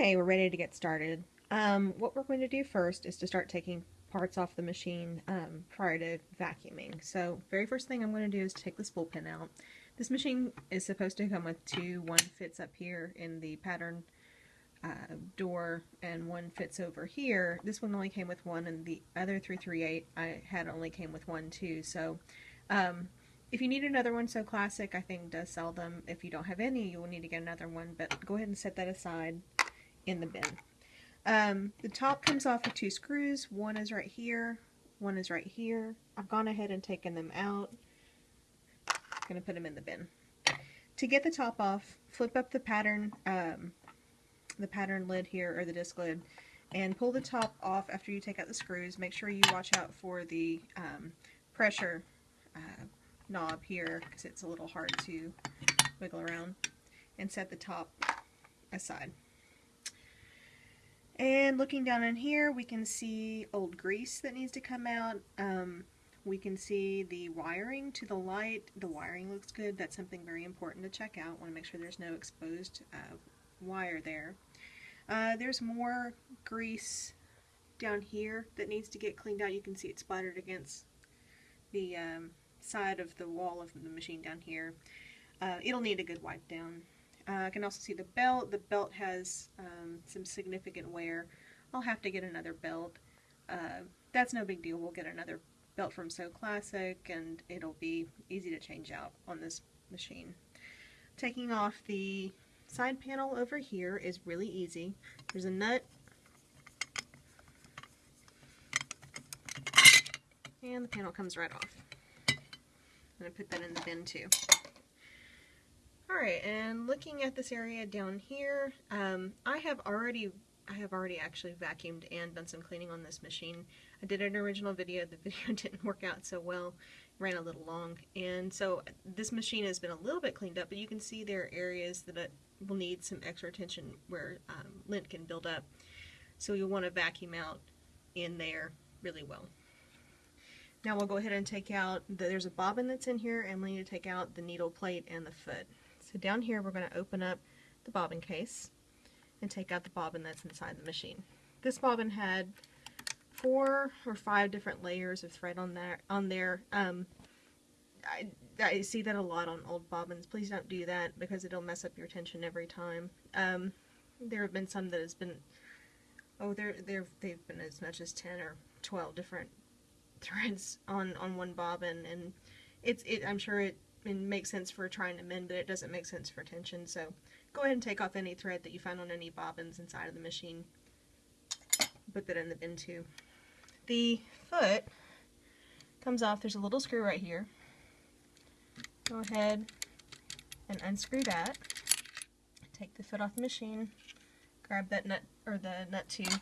Okay, we're ready to get started. Um, what we're going to do first is to start taking parts off the machine um, prior to vacuuming. So very first thing I'm going to do is take this pin out. This machine is supposed to come with two. One fits up here in the pattern uh, door and one fits over here. This one only came with one and the other 338 I had only came with one too. So um, if you need another one Sew Classic, I think does sell them. If you don't have any, you will need to get another one, but go ahead and set that aside in the bin. Um, the top comes off with two screws. One is right here, one is right here. I've gone ahead and taken them out. I'm going to put them in the bin. To get the top off, flip up the pattern, um, the pattern lid here, or the disc lid, and pull the top off after you take out the screws. Make sure you watch out for the um, pressure uh, knob here because it's a little hard to wiggle around and set the top aside. And looking down in here, we can see old grease that needs to come out. Um, we can see the wiring to the light. The wiring looks good. That's something very important to check out. Want to make sure there's no exposed uh, wire there. Uh, there's more grease down here that needs to get cleaned out. You can see it splattered against the um, side of the wall of the machine down here. Uh, it'll need a good wipe down. Uh, I can also see the belt. The belt has um, some significant wear. I'll have to get another belt. Uh, that's no big deal. We'll get another belt from Sew Classic and it'll be easy to change out on this machine. Taking off the side panel over here is really easy. There's a nut and the panel comes right off. I'm going to put that in the bin too. Alright, and looking at this area down here, um, I have already I have already actually vacuumed and done some cleaning on this machine. I did an original video, the video didn't work out so well, ran a little long, and so this machine has been a little bit cleaned up, but you can see there are areas that will need some extra attention where um, lint can build up. So you'll want to vacuum out in there really well. Now we'll go ahead and take out, the, there's a bobbin that's in here, and we need to take out the needle plate and the foot. So down here we're going to open up the bobbin case and take out the bobbin that's inside the machine. This bobbin had four or five different layers of thread on there. On there. Um, I, I see that a lot on old bobbins. Please don't do that because it'll mess up your tension every time. Um, there have been some that has been, oh, there there they've been as much as ten or twelve different threads on on one bobbin, and it's it. I'm sure it it makes sense for trying to mend, but it doesn't make sense for tension. So go ahead and take off any thread that you find on any bobbins inside of the machine. Put that in the bin too. The foot comes off. There's a little screw right here. Go ahead and unscrew that. Take the foot off the machine. Grab that nut or the nut tube,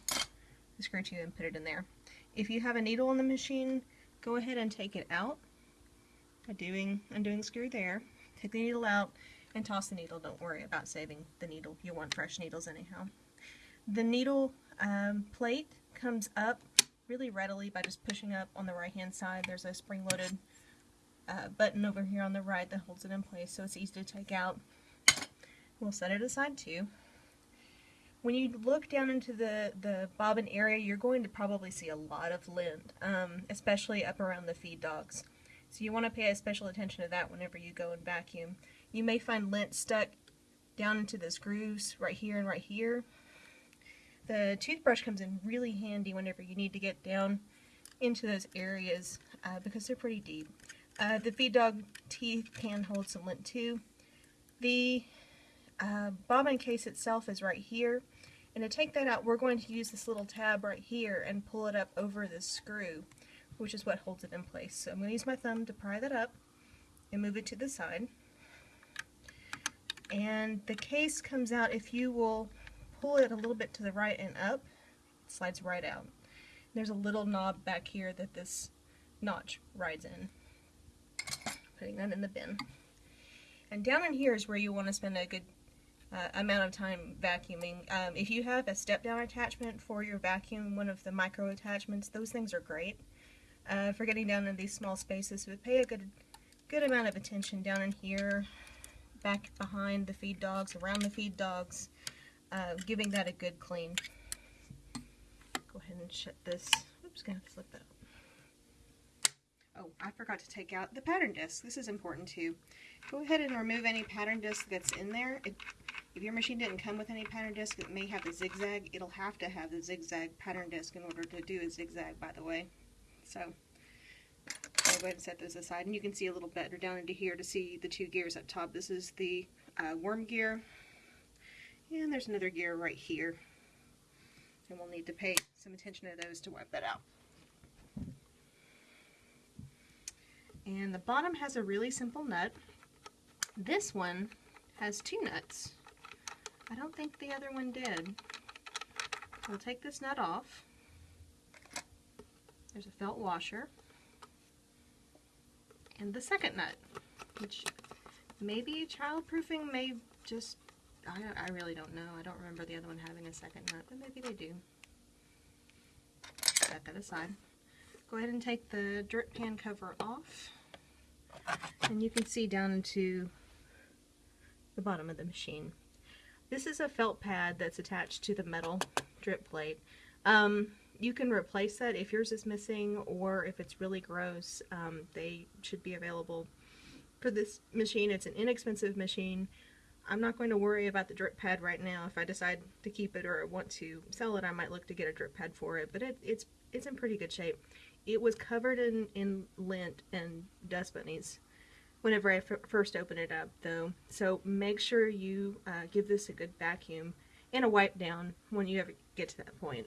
the screw tube, and put it in there. If you have a needle in the machine, go ahead and take it out doing undoing the screw there. Take the needle out and toss the needle. Don't worry about saving the needle. You want fresh needles anyhow. The needle um, plate comes up really readily by just pushing up on the right hand side. There's a spring-loaded uh, button over here on the right that holds it in place so it's easy to take out. We'll set it aside too. When you look down into the, the bobbin area, you're going to probably see a lot of lint, um, especially up around the feed dogs. So you want to pay special attention to that whenever you go and vacuum. You may find lint stuck down into those grooves right here and right here. The toothbrush comes in really handy whenever you need to get down into those areas uh, because they're pretty deep. Uh, the feed dog teeth can hold some lint too. The uh, bobbin case itself is right here. And to take that out, we're going to use this little tab right here and pull it up over the screw which is what holds it in place. So I'm going to use my thumb to pry that up and move it to the side. And the case comes out if you will pull it a little bit to the right and up, it slides right out. There's a little knob back here that this notch rides in. Putting that in the bin. And down in here is where you want to spend a good uh, amount of time vacuuming. Um, if you have a step-down attachment for your vacuum, one of the micro attachments, those things are great uh, for getting down in these small spaces. But pay a good, good amount of attention down in here, back behind the feed dogs, around the feed dogs. uh, giving that a good clean. Go ahead and shut this. Oops, gonna flip that. Oh, I forgot to take out the pattern disc. This is important too. Go ahead and remove any pattern disc that's in there. It, if your machine didn't come with any pattern disc, it may have the zigzag. It'll have to have the zigzag pattern disc in order to do a zigzag, by the way. So, I'll go ahead and set those aside. And you can see a little better down into here to see the two gears up top. This is the uh, worm gear. And there's another gear right here. And we'll need to pay some attention to those to wipe that out. And the bottom has a really simple nut. This one has two nuts. I don't think the other one did. We'll take this nut off. There's a felt washer. And the second nut, which maybe childproofing may just, I, I really don't know. I don't remember the other one having a second nut, but maybe they do. Set that aside. Go ahead and take the drip pan cover off. And you can see down into the bottom of the machine. This is a felt pad that's attached to the metal drip plate. Um, you can replace that if yours is missing or if it's really gross. Um, they should be available for this machine. It's an inexpensive machine. I'm not going to worry about the drip pad right now. If I decide to keep it or want to sell it, I might look to get a drip pad for it, but it, it's it's in pretty good shape. It was covered in, in lint and dust bunnies whenever I first open it up though. So make sure you uh, give this a good vacuum and a wipe down when you ever get to that point.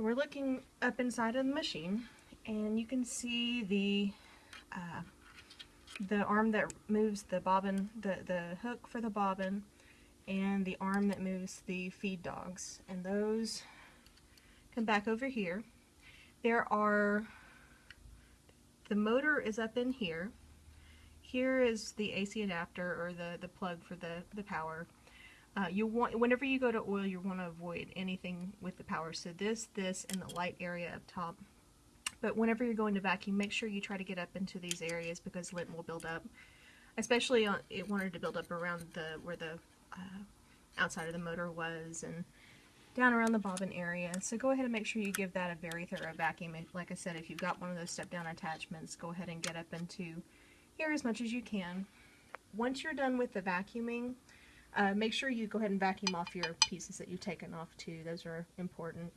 So we're looking up inside of the machine and you can see the uh, the arm that moves the bobbin, the, the hook for the bobbin and the arm that moves the feed dogs and those come back over here. There are, the motor is up in here. Here is the AC adapter or the, the plug for the, the power. Uh, you want Whenever you go to oil, you want to avoid anything with the power. So this, this, and the light area up top. But whenever you're going to vacuum, make sure you try to get up into these areas because lint will build up. Especially on, it wanted to build up around the where the uh, outside of the motor was and down around the bobbin area. So go ahead and make sure you give that a very thorough vacuum. Like I said, if you've got one of those step down attachments, go ahead and get up into here as much as you can. Once you're done with the vacuuming, uh, make sure you go ahead and vacuum off your pieces that you've taken off too. Those are important.